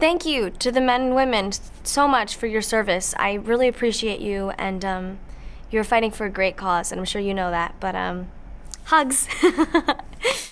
thank you to the men and women so much for your service. I really appreciate you, and um, you're fighting for a great cause, and I'm sure you know that. But um, hugs.